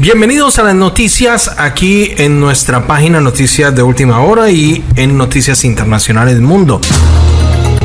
Bienvenidos a las noticias aquí en nuestra página Noticias de Última Hora y en Noticias Internacionales Mundo.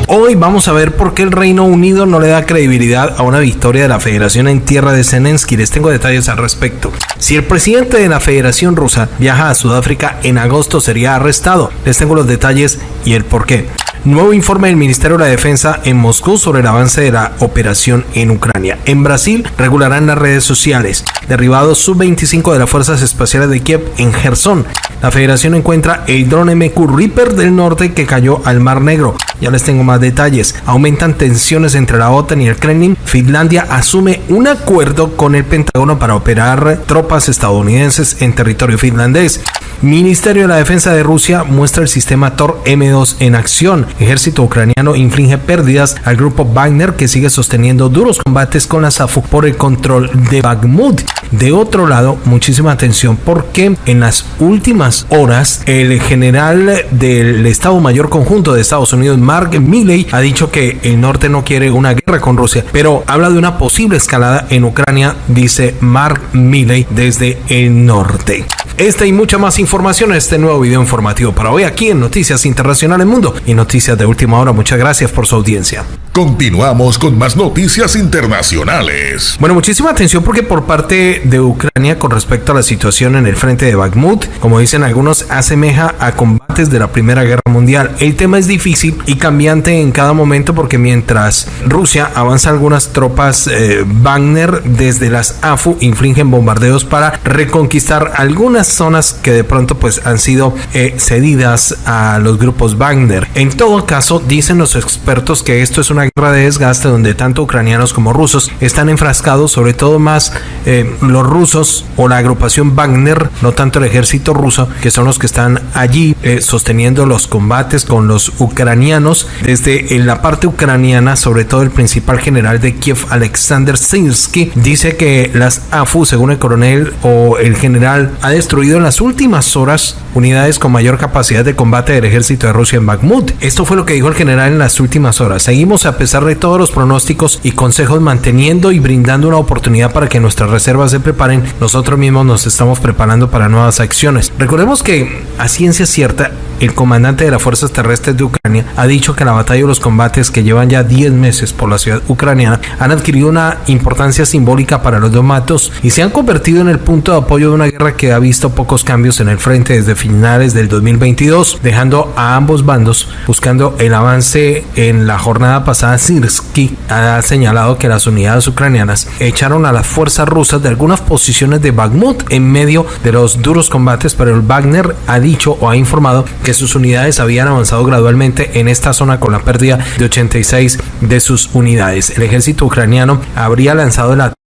Hoy vamos a ver por qué el Reino Unido no le da credibilidad a una victoria de la Federación en tierra de Zelensky. Les tengo detalles al respecto. Si el presidente de la Federación Rusa viaja a Sudáfrica en agosto sería arrestado. Les tengo los detalles y el por qué. Nuevo informe del Ministerio de la Defensa en Moscú sobre el avance de la operación en Ucrania. En Brasil regularán las redes sociales. Derribados sub-25 de las Fuerzas Espaciales de Kiev en Gerson. La federación encuentra el drone MQ Reaper del norte que cayó al Mar Negro. Ya les tengo más detalles. Aumentan tensiones entre la OTAN y el Kremlin. Finlandia asume un acuerdo con el Pentágono para operar tropas estadounidenses en territorio finlandés. Ministerio de la Defensa de Rusia muestra el sistema Tor M2 en acción. Ejército ucraniano inflige pérdidas al grupo Wagner que sigue sosteniendo duros combates con la SAFU por el control de Bakhmut. De otro lado, muchísima atención porque en las últimas horas el general del Estado Mayor Conjunto de Estados Unidos, Mark Milley, ha dicho que el norte no quiere una guerra con Rusia, pero habla de una posible escalada en Ucrania, dice Mark Milley desde el norte. Esta y mucha más información en este nuevo video informativo para hoy aquí en Noticias Internacionales Mundo y Noticias de Última Hora. Muchas gracias por su audiencia. Continuamos con más noticias internacionales. Bueno, muchísima atención porque por parte de Ucrania con respecto a la situación en el frente de Bakhmut, como dicen algunos, asemeja a combates de la Primera Guerra Mundial. El tema es difícil y cambiante en cada momento porque mientras Rusia avanza algunas tropas eh, Wagner desde las AFU infringen bombardeos para reconquistar algunas zonas que de pronto pues han sido eh, cedidas a los grupos Wagner. En todo caso, dicen los expertos que esto es una guerra de desgaste donde tanto ucranianos como rusos están enfrascados, sobre todo más eh, los rusos o la agrupación Wagner, no tanto el ejército ruso, que son los que están allí eh, sosteniendo los combates con los ucranianos. Desde en la parte ucraniana, sobre todo el principal general de Kiev, Alexander Sinsky, dice que las AFU, según el coronel o el general, ha destruido en las últimas horas unidades con mayor capacidad de combate del ejército de Rusia en Bakhmut. Esto fue lo que dijo el general en las últimas horas. Seguimos a pesar de todos los pronósticos y consejos manteniendo y brindando una oportunidad para que nuestras reservas se preparen, nosotros mismos nos estamos preparando para nuevas acciones. Recordemos que a ciencia cierta el comandante de las fuerzas terrestres de Ucrania ha dicho que la batalla y los combates que llevan ya 10 meses por la ciudad ucraniana han adquirido una importancia simbólica para los domatos y se han convertido en el punto de apoyo de una guerra que ha visto pocos cambios en el frente desde finales del 2022, dejando a ambos bandos buscando el avance en la jornada pasada. Sirsky ha señalado que las unidades ucranianas echaron a las fuerzas rusas de algunas posiciones de Bakhmut en medio de los duros combates, pero el Wagner ha dicho o ha informado que sus unidades habían avanzado gradualmente en esta zona con la pérdida de 86 de sus unidades. El ejército ucraniano habría lanzado el ataque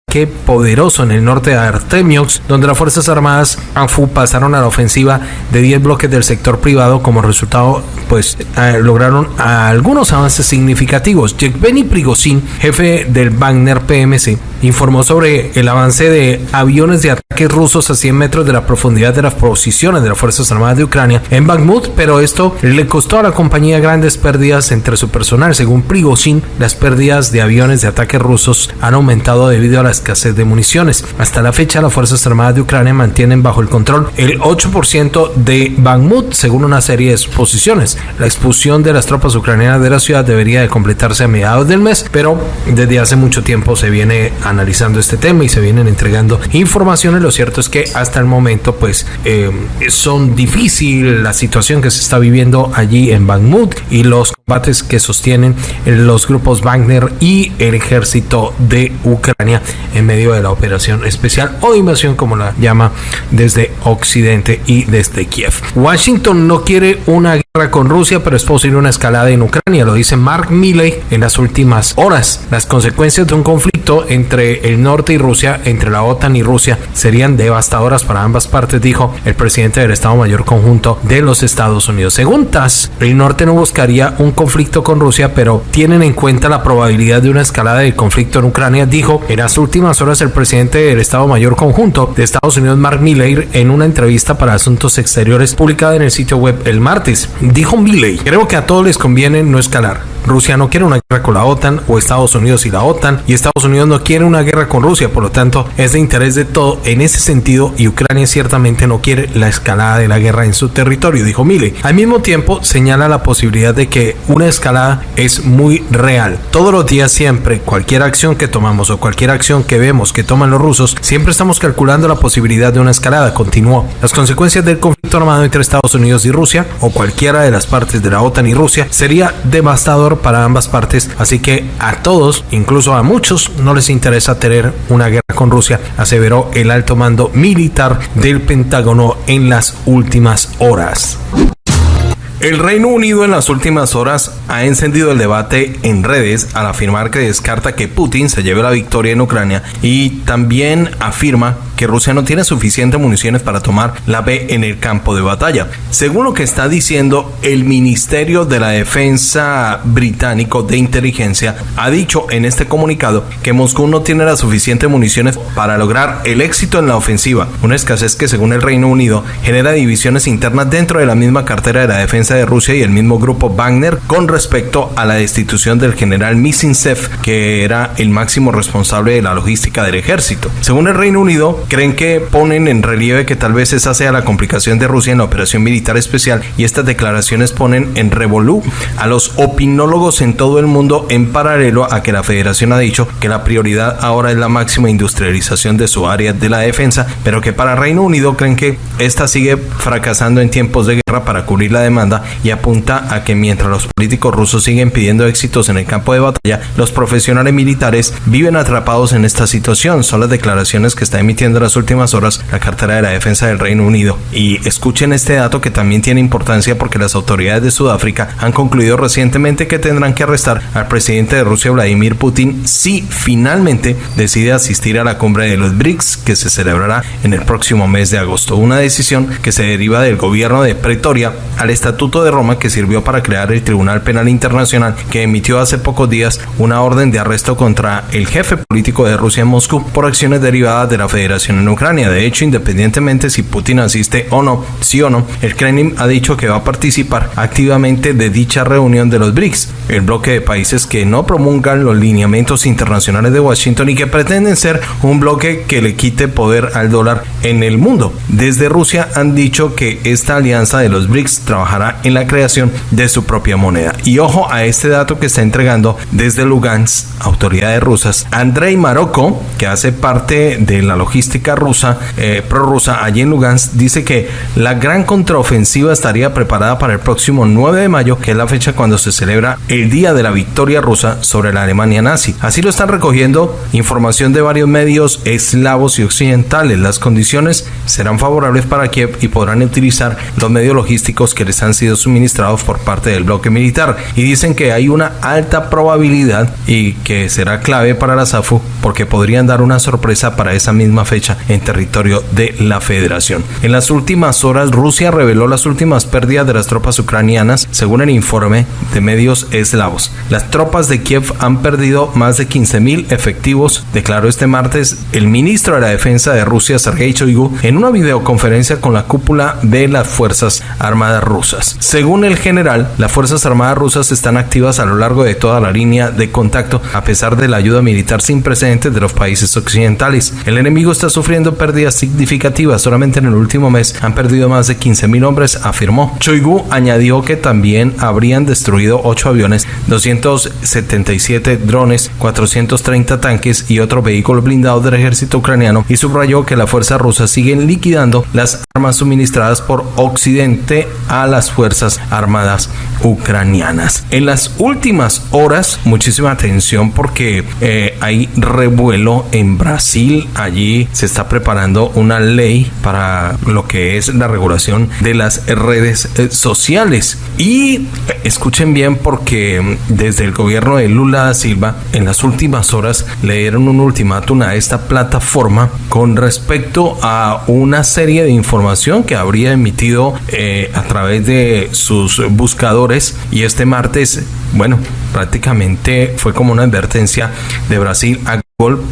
poderoso en el norte de Artemiox, donde las Fuerzas Armadas ANFU pasaron a la ofensiva de 10 bloques del sector privado. Como resultado, pues lograron algunos avances significativos. Yevgeny Prigozhin, jefe del Wagner PMC, informó sobre el avance de aviones de ataque rusos a 100 metros de la profundidad de las posiciones de las Fuerzas Armadas de Ucrania en Bakhmut, pero esto le costó a la compañía grandes pérdidas entre su personal. Según Prigozhin, las pérdidas de aviones de ataque rusos han aumentado debido a la escasez de municiones. Hasta la fecha, las Fuerzas Armadas de Ucrania mantienen bajo el control el 8% de Bakhmut, según una serie de exposiciones. La expulsión de las tropas ucranianas de la ciudad debería de completarse a mediados del mes, pero desde hace mucho tiempo se viene analizando este tema y se vienen entregando informaciones. Lo cierto es que hasta el momento, pues, eh, son difícil la situación que se está viviendo allí en Bakhmut y los combates que sostienen los grupos Wagner y el ejército de Ucrania en medio de la operación especial o invasión, como la llama desde Occidente y desde Kiev. Washington no quiere una con Rusia, pero es posible una escalada en Ucrania, lo dice Mark Milley en las últimas horas. Las consecuencias de un conflicto entre el norte y Rusia, entre la OTAN y Rusia, serían devastadoras para ambas partes, dijo el presidente del Estado Mayor Conjunto de los Estados Unidos. Según el norte no buscaría un conflicto con Rusia, pero tienen en cuenta la probabilidad de una escalada del conflicto en Ucrania, dijo en las últimas horas el presidente del Estado Mayor Conjunto de Estados Unidos, Mark Milley, en una entrevista para Asuntos Exteriores publicada en el sitio web el martes. Dijo Milley, creo que a todos les conviene no escalar. Rusia no quiere una guerra con la OTAN o Estados Unidos y la OTAN y Estados Unidos no quiere una guerra con Rusia, por lo tanto es de interés de todo en ese sentido y Ucrania ciertamente no quiere la escalada de la guerra en su territorio, dijo Milley. Al mismo tiempo señala la posibilidad de que una escalada es muy real. Todos los días siempre, cualquier acción que tomamos o cualquier acción que vemos que toman los rusos, siempre estamos calculando la posibilidad de una escalada, continuó. Las consecuencias del conflicto armado entre Estados Unidos y Rusia o de las partes de la OTAN y Rusia sería devastador para ambas partes, así que a todos, incluso a muchos, no les interesa tener una guerra con Rusia, aseveró el alto mando militar del Pentágono en las últimas horas. El Reino Unido en las últimas horas ha encendido el debate en redes al afirmar que descarta que Putin se lleve la victoria en Ucrania y también afirma que Rusia no tiene suficientes municiones para tomar la B en el campo de batalla. Según lo que está diciendo el Ministerio de la Defensa británico de inteligencia, ha dicho en este comunicado que Moscú no tiene las suficientes municiones para lograr el éxito en la ofensiva, una escasez que según el Reino Unido genera divisiones internas dentro de la misma cartera de la defensa de Rusia y el mismo grupo Wagner con respecto a la destitución del general Misintsev, que era el máximo responsable de la logística del ejército. Según el Reino Unido, creen que ponen en relieve que tal vez esa sea la complicación de Rusia en la operación militar especial y estas declaraciones ponen en revolú a los opinólogos en todo el mundo en paralelo a que la federación ha dicho que la prioridad ahora es la máxima industrialización de su área de la defensa, pero que para Reino Unido creen que esta sigue fracasando en tiempos de guerra para cubrir la demanda y apunta a que mientras los políticos rusos siguen pidiendo éxitos en el campo de batalla, los profesionales militares viven atrapados en esta situación. Son las declaraciones que está emitiendo en las últimas horas la cartera de la defensa del Reino Unido. Y escuchen este dato que también tiene importancia porque las autoridades de Sudáfrica han concluido recientemente que tendrán que arrestar al presidente de Rusia, Vladimir Putin, si finalmente decide asistir a la cumbre de los BRICS que se celebrará en el próximo mes de agosto. Una decisión que se deriva del gobierno de Al Estatuto de Roma que sirvió para crear el Tribunal Penal Internacional que emitió hace pocos días una orden de arresto contra el jefe político de Rusia en Moscú por acciones derivadas de la Federación en Ucrania. De hecho, independientemente si Putin asiste o no, sí o no, el Kremlin ha dicho que va a participar activamente de dicha reunión de los BRICS, el bloque de países que no promulgan los lineamientos internacionales de Washington y que pretenden ser un bloque que le quite poder al dólar en el mundo. Desde Rusia han dicho que esta alianza de los BRICS trabajará en la creación de su propia moneda. Y ojo a este dato que está entregando desde Lugansk, autoridades rusas, Andrei Marocco, que hace parte de la logística rusa, eh, prorrusa, allí en Lugansk, dice que la gran contraofensiva estaría preparada para el próximo 9 de mayo, que es la fecha cuando se celebra el Día de la Victoria Rusa sobre la Alemania nazi. Así lo están recogiendo información de varios medios eslavos y occidentales. Las condiciones serán favorables para Kiev y podrán utilizar los medios que les han sido suministrados por parte del bloque militar. Y dicen que hay una alta probabilidad y que será clave para la SAFU porque podrían dar una sorpresa para esa misma fecha en territorio de la federación. En las últimas horas, Rusia reveló las últimas pérdidas de las tropas ucranianas, según el informe de medios eslavos. Las tropas de Kiev han perdido más de 15.000 efectivos, declaró este martes el ministro de la Defensa de Rusia, Sergei Shoigu, en una videoconferencia con la cúpula de las Fuerzas Armadas rusas. Según el general, las Fuerzas Armadas rusas están activas a lo largo de toda la línea de contacto, a pesar de la ayuda militar sin precedentes de los países occidentales. El enemigo está sufriendo pérdidas significativas. Solamente en el último mes han perdido más de 15.000 hombres, afirmó. Choigu añadió que también habrían destruido 8 aviones, 277 drones, 430 tanques y otros vehículos blindados del ejército ucraniano y subrayó que las fuerzas rusas siguen liquidando las armas suministradas por Occidente a las fuerzas armadas ucranianas. En las últimas horas, muchísima atención porque eh, hay revuelo en Brasil. Allí se está preparando una ley para lo que es la regulación de las redes eh, sociales. Y eh, escuchen bien porque desde el gobierno de Lula da Silva en las últimas horas le dieron un ultimátum a esta plataforma con respecto a una serie de información que habría emitido a través de sus buscadores y este martes, bueno, prácticamente fue como una advertencia de Brasil a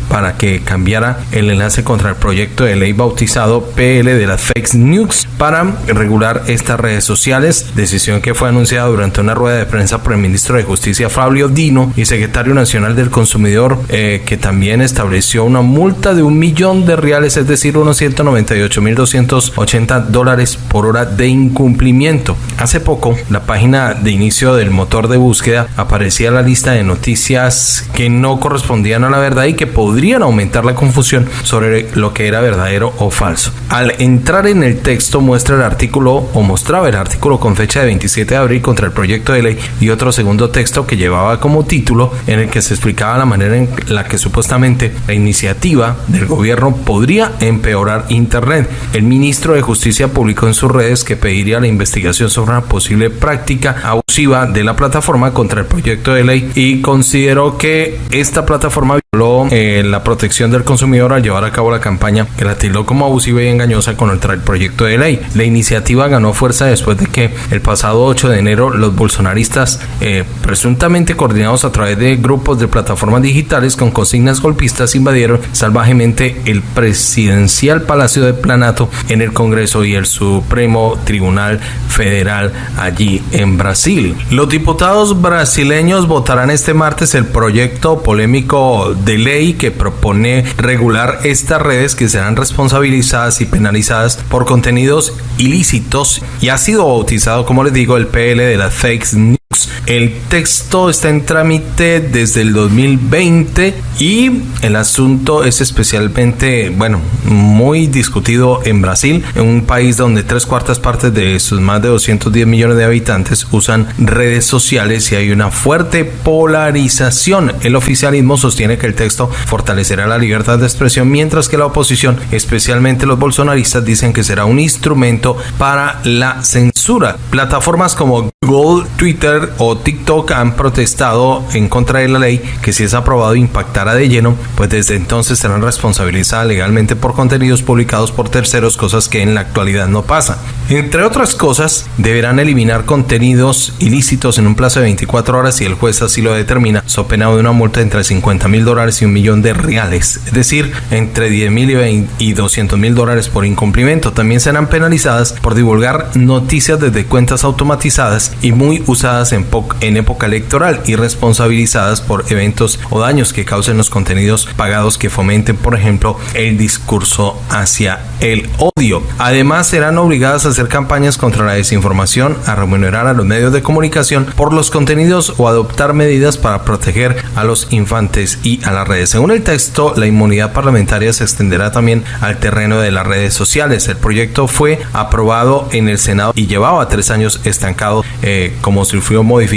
para que cambiara el enlace contra el proyecto de ley bautizado PL de las Fake News para regular estas redes sociales, decisión que fue anunciada durante una rueda de prensa por el ministro de Justicia Fabio Dino y secretario nacional del consumidor, eh, que también estableció una multa de un millón de reales, es decir, unos 198.280 dólares por hora de incumplimiento. Hace poco, la página de inicio del motor de búsqueda aparecía la lista de noticias que no correspondían a la verdad y que podrían aumentar la confusión sobre lo que era verdadero o falso. Al entrar en el texto muestra el artículo o mostraba el artículo con fecha de 27 de abril contra el proyecto de ley y otro segundo texto que llevaba como título en el que se explicaba la manera en la que supuestamente la iniciativa del gobierno podría empeorar Internet. El ministro de Justicia publicó en sus redes que pediría la investigación sobre posible práctica abusiva de la plataforma contra el proyecto de ley y consideró que esta plataforma eh, la protección del consumidor al llevar a cabo la campaña que la tildó como abusiva y engañosa contra el proyecto de ley. La iniciativa ganó fuerza después de que el pasado 8 de enero los bolsonaristas, eh, presuntamente coordinados a través de grupos de plataformas digitales con consignas golpistas, invadieron salvajemente el presidencial Palacio de Planato en el Congreso y el Supremo Tribunal Federal allí en Brasil. Los diputados brasileños votarán este martes el proyecto polémico de ley que propone regular estas redes que serán responsabilizadas y penalizadas por contenidos ilícitos y ha sido bautizado, como les digo, el PL de las fake el texto está en trámite desde el 2020 y el asunto es especialmente, bueno, muy discutido en Brasil, en un país donde tres cuartas partes de sus más de 210 millones de habitantes usan redes sociales y hay una fuerte polarización. El oficialismo sostiene que el texto fortalecerá la libertad de expresión, mientras que la oposición, especialmente los bolsonaristas, dicen que será un instrumento para la censura. Plataformas como Google, Twitter o TikTok han protestado en contra de la ley que si es aprobado impactará de lleno, pues desde entonces serán responsabilizadas legalmente por contenidos publicados por terceros, cosas que en la actualidad no pasan. Entre otras cosas, deberán eliminar contenidos ilícitos en un plazo de 24 horas si el juez así lo determina, so de una multa entre 50 mil dólares y un millón de reales, es decir, entre 10 mil y 200 mil dólares por incumplimiento. También serán penalizadas por divulgar noticias desde cuentas automatizadas y muy usadas en, en época electoral y responsabilizadas por eventos o daños que causen los contenidos pagados que fomenten, por ejemplo, el discurso hacia el odio. Además, serán obligadas a hacer campañas contra la desinformación, a remunerar a los medios de comunicación por los contenidos o adoptar medidas para proteger a los infantes y a las redes. Según el texto, la inmunidad parlamentaria se extenderá también al terreno de las redes sociales. El proyecto fue aprobado en el Senado y llevaba tres años estancado eh, como sufrió modificaciones,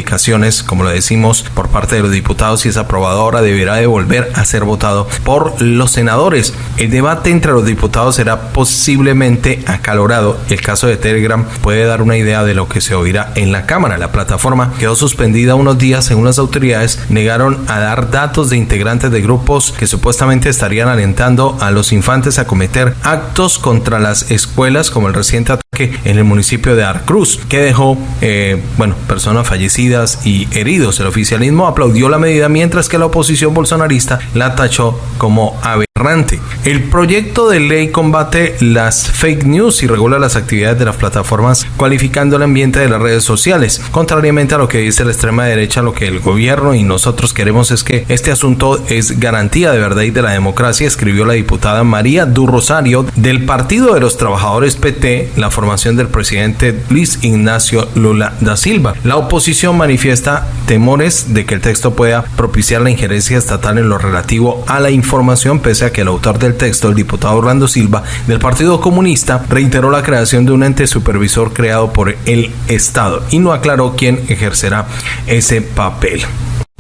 como lo decimos, por parte de los diputados y es aprobado ahora deberá de volver a ser votado por los senadores. El debate entre los diputados será posiblemente acalorado. El caso de Telegram puede dar una idea de lo que se oirá en la Cámara. La plataforma quedó suspendida unos días según las autoridades negaron a dar datos de integrantes de grupos que supuestamente estarían alentando a los infantes a cometer actos contra las escuelas como el reciente ataque en el municipio de Arcruz que dejó eh, bueno, personas fallecidas y heridos. El oficialismo aplaudió la medida mientras que la oposición bolsonarista la tachó como aberrante. El proyecto de ley combate las fake news y regula las actividades de las plataformas cualificando el ambiente de las redes sociales. Contrariamente a lo que dice la extrema derecha, lo que el gobierno y nosotros queremos es que este asunto es garantía de verdad y de la democracia, escribió la diputada María Du Rosario del Partido de los Trabajadores PT, la formación del presidente Luis Ignacio Lula da Silva. La oposición manifiesta temores de que el texto pueda propiciar la injerencia estatal en lo relativo a la información, pese a que el autor del texto, el diputado Orlando Silva del Partido Comunista, reiteró la creación de un ente supervisor creado por el Estado y no aclaró quién ejercerá ese papel.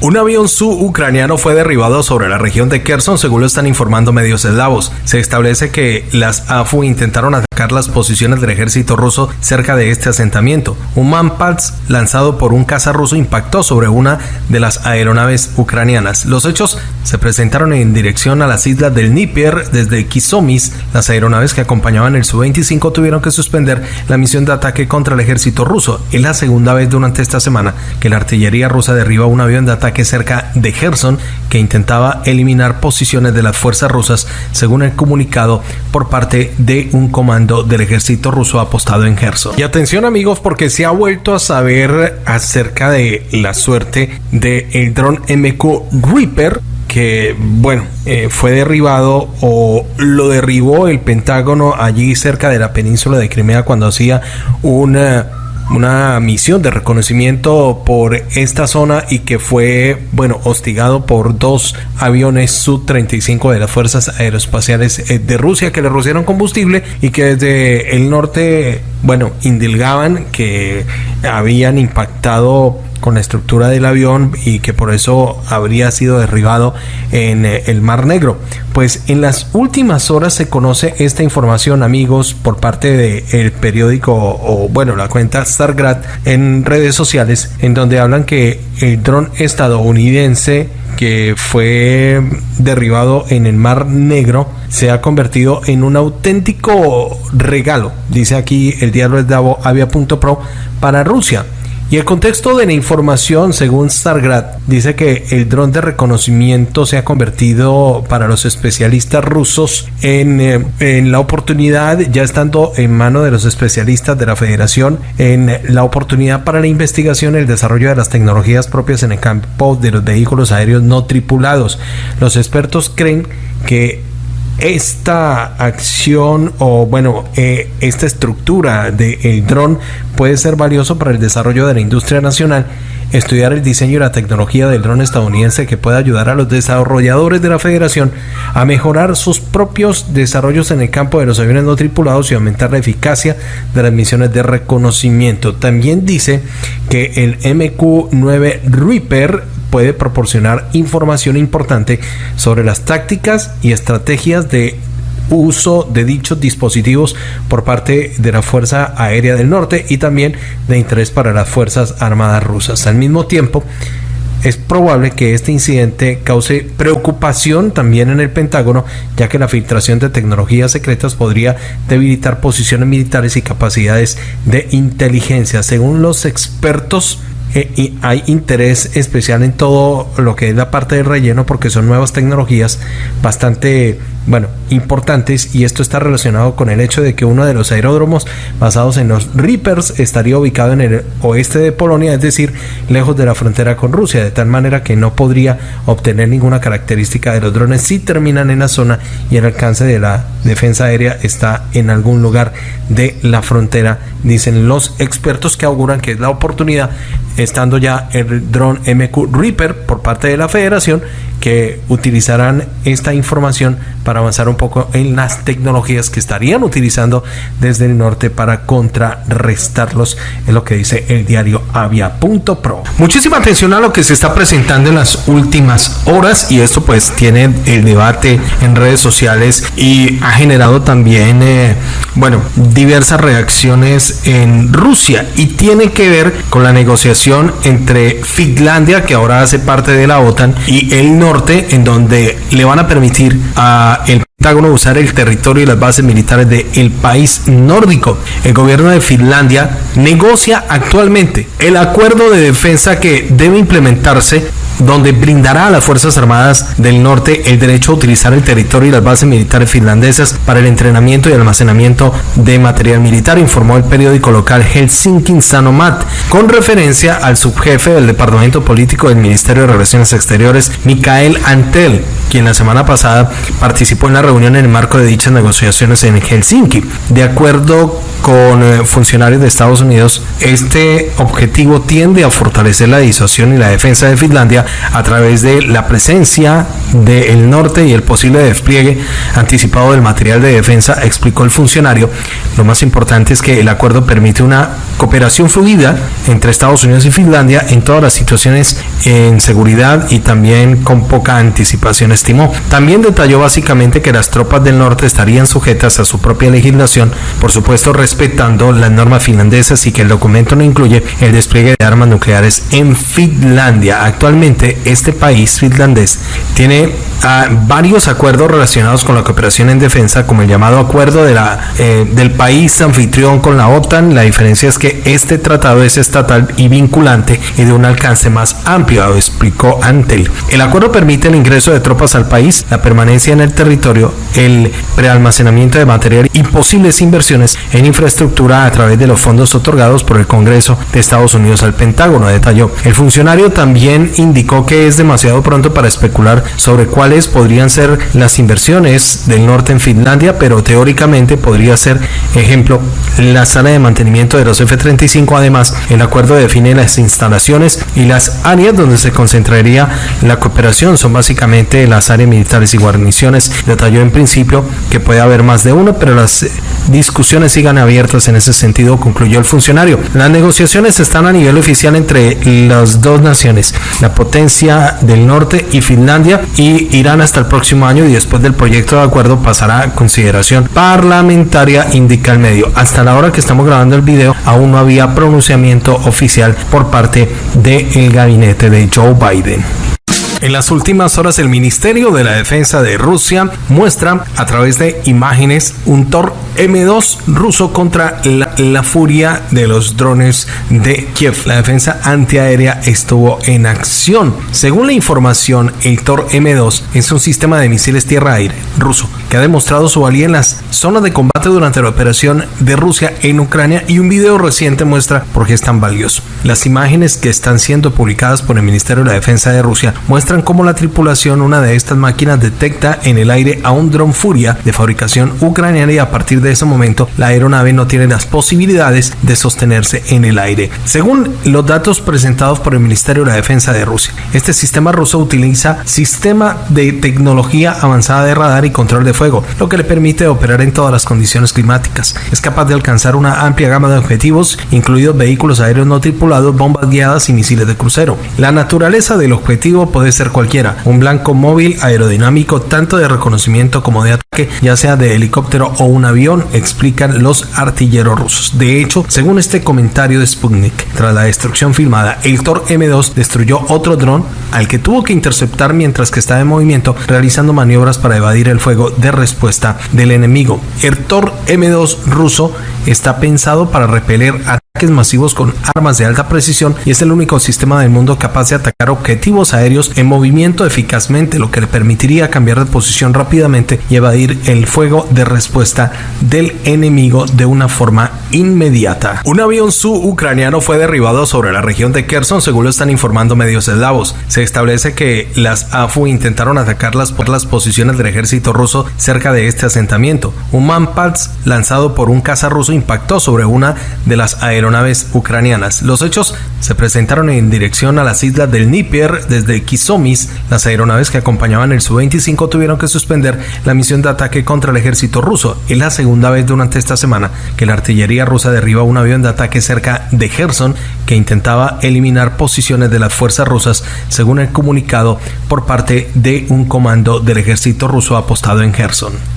Un avión su-ucraniano fue derribado sobre la región de Kherson, según lo están informando medios eslavos. Se establece que las AFU intentaron atacar las posiciones del ejército ruso cerca de este asentamiento. Un Manpals lanzado por un caza ruso impactó sobre una de las aeronaves ucranianas. Los hechos se presentaron en dirección a las islas del Dnieper desde Kisomis. Las aeronaves que acompañaban el Su-25 tuvieron que suspender la misión de ataque contra el ejército ruso. Es la segunda vez durante esta semana que la artillería rusa derriba un avión de ataque cerca de Gerson que intentaba eliminar posiciones de las fuerzas rusas, según el comunicado por parte de un comando del ejército ruso apostado en Gerson. Y atención amigos porque se ha vuelto a saber acerca de la suerte del el dron MQ Reaper que bueno eh, fue derribado o lo derribó el Pentágono allí cerca de la península de Crimea cuando hacía una una misión de reconocimiento por esta zona y que fue, bueno, hostigado por dos aviones Su-35 de las Fuerzas Aeroespaciales eh, de Rusia que le rociaron combustible y que desde el norte, bueno, indilgaban que habían impactado con la estructura del avión y que por eso habría sido derribado en eh, el Mar Negro. Pues en las últimas horas se conoce esta información, amigos, por parte del periódico o bueno, la cuenta Stargrad en redes sociales, en donde hablan que el dron estadounidense que fue derribado en el Mar Negro se ha convertido en un auténtico regalo, dice aquí el diario Davo Avia.pro para Rusia y el contexto de la información, según Stargrad, dice que el dron de reconocimiento se ha convertido para los especialistas rusos en, eh, en, la oportunidad, ya estando en mano de los especialistas de la federación, en la oportunidad para la investigación y el desarrollo de las tecnologías propias en el campo de los vehículos aéreos no tripulados. Los expertos creen que esta acción o bueno eh, esta estructura del dron puede ser valioso para el desarrollo de la industria nacional estudiar el diseño y la tecnología del dron estadounidense que puede ayudar a los desarrolladores de la federación a mejorar sus propios desarrollos en el campo de los aviones no tripulados y aumentar la eficacia de las misiones de reconocimiento. También dice que el MQ-9 Reaper puede proporcionar información importante sobre las tácticas y estrategias de uso de dichos dispositivos por parte de la Fuerza Aérea del Norte y también de interés para las Fuerzas Armadas rusas. Al mismo tiempo, es probable que este incidente cause preocupación también en el Pentágono, ya que la filtración de tecnologías secretas podría debilitar posiciones militares y capacidades de inteligencia. Según los expertos, eh, y hay interés especial en todo lo que es la parte del relleno porque son nuevas tecnologías bastante bueno, importantes y esto está relacionado con el hecho de que uno de los aeródromos basados en los Reapers estaría ubicado en el oeste de Polonia, es decir, lejos de la frontera con Rusia, de tal manera que no podría obtener ninguna característica de los drones si terminan en la zona y el alcance de la defensa aérea está en algún lugar de la frontera, dicen los expertos que auguran que es la oportunidad, estando ya el dron MQ Reaper por parte de la federación, que utilizarán esta información para avanzar un poco en las tecnologías que estarían utilizando desde el norte para contrarrestarlos, es lo que dice el diario avia.pro. Muchísima atención a lo que se está presentando en las últimas horas y esto pues tiene el debate en redes sociales y ha generado también, eh, bueno, diversas reacciones en Rusia y tiene que ver con la negociación entre Finlandia, que ahora hace parte de la OTAN, y el norte, en donde le van a permitir a el Usar el territorio y las bases militares del país nórdico. El gobierno de Finlandia negocia actualmente el acuerdo de defensa que debe implementarse donde brindará a las Fuerzas Armadas del Norte el derecho a utilizar el territorio y las bases militares finlandesas para el entrenamiento y almacenamiento de material militar, informó el periódico local Helsinki Sanomat, con referencia al subjefe del Departamento Político del Ministerio de Relaciones Exteriores, Mikael Antel, quien la semana pasada participó en la reunión en el marco de dichas negociaciones en Helsinki. De acuerdo con eh, funcionarios de Estados Unidos, este objetivo tiende a fortalecer la disuasión y la defensa de Finlandia a través de la presencia del norte y el posible despliegue anticipado del material de defensa, explicó el funcionario. Lo más importante es que el acuerdo permite una cooperación fluida entre Estados Unidos y Finlandia en todas las situaciones en seguridad y también con poca anticipación, También detalló básicamente que la las tropas del norte estarían sujetas a su propia legislación, por supuesto respetando las normas finlandesas y que el documento no incluye el despliegue de armas nucleares en Finlandia. Actualmente este país finlandés tiene ah, varios acuerdos relacionados con la cooperación en defensa, como el llamado acuerdo eh, del país anfitrión con la OTAN. La diferencia es que este tratado es estatal y vinculante y de un alcance más amplio, explicó Antel. El acuerdo permite el ingreso de tropas al país, la permanencia en el territorio, el prealmacenamiento de material y posibles inversiones en infraestructura a través de los fondos otorgados por el Congreso de Estados Unidos al Pentágono, detalló. El funcionario también indicó que es demasiado pronto para especular sobre cuáles podrían ser las inversiones del norte en Finlandia, pero teóricamente podría ser, ejemplo, la sala de mantenimiento de los F-35. Además, el acuerdo define las instalaciones y las áreas donde se concentraría la cooperación. Son básicamente las áreas militares y guarniciones. Detalló en principio que puede haber más de uno, pero las discusiones sigan abiertas en ese sentido, concluyó el funcionario. Las negociaciones están a nivel oficial entre las dos naciones, la potencia del norte y Finlandia, y irán hasta el próximo año y después del proyecto de acuerdo pasará a consideración parlamentaria, indica el medio. Hasta la hora que estamos grabando el video, aún no había pronunciamiento oficial por parte del gabinete de Joe Biden. En las últimas horas el Ministerio de la Defensa de Rusia muestra a través de imágenes un Tor M2 ruso contra la, furia de los drones de Kiev. La defensa antiaérea estuvo en acción. Según la información, el Tor M2 es un sistema de misiles tierra-aire ruso que ha demostrado su valía en las zonas de combate durante la operación de Rusia en Ucrania y un video reciente muestra por qué es tan valioso. Las imágenes que están siendo publicadas por el Ministerio de la Defensa de Rusia muestran cómo la tripulación, una de estas máquinas, detecta en el aire a un dron Furia de fabricación ucraniana y a partir de ese momento la aeronave no tiene las posibilidades de sostenerse en el aire. Según los datos presentados por el Ministerio de la Defensa de Rusia, este sistema ruso utiliza sistema de tecnología avanzada de radar y control de fuego, lo que le permite operar en todas las condiciones climáticas. Es capaz de alcanzar una amplia gama de objetivos, incluidos vehículos aéreos no tripulados, bombas guiadas y misiles de crucero. La naturaleza del objetivo puede ser cualquiera, un blanco móvil aerodinámico tanto de reconocimiento como de ataque, ya sea de helicóptero o un avión, explican los artilleros rusos. De hecho, según este comentario de Sputnik, tras la destrucción filmada, el Tor M2 destruyó otro dron al que tuvo que interceptar mientras que estaba en movimiento, realizando maniobras para evadir el fuego de respuesta del enemigo. El Tor M2 ruso está pensado para repeler ataques masivos con armas de alta precisión y es el único sistema del mundo capaz de atacar objetivos aéreos en movimiento eficazmente, lo que le permitiría cambiar de posición rápidamente y evadir el fuego de respuesta del enemigo de una forma inmediata. Un avión su-ucraniano fue derribado sobre la región de Kherson, según lo están informando medios eslavos. Se establece que las AFU intentaron atacarlas por las posiciones del ejército ruso cerca de este asentamiento. Un Manpads lanzado por un caza ruso impactó sobre una de las aeronaves ucranianas. Los hechos se presentaron en dirección a las islas del Dnieper desde Kisomis. Las aeronaves que acompañaban el Su-25 tuvieron que suspender la misión de ataque contra el ejército ruso. Es la segunda vez durante esta semana que la artillería rusa derriba un avión de ataque cerca de Gerson que intentaba eliminar posiciones de las fuerzas rusas, según el comunicado por parte de un comando del ejército ruso apostado en Gerson.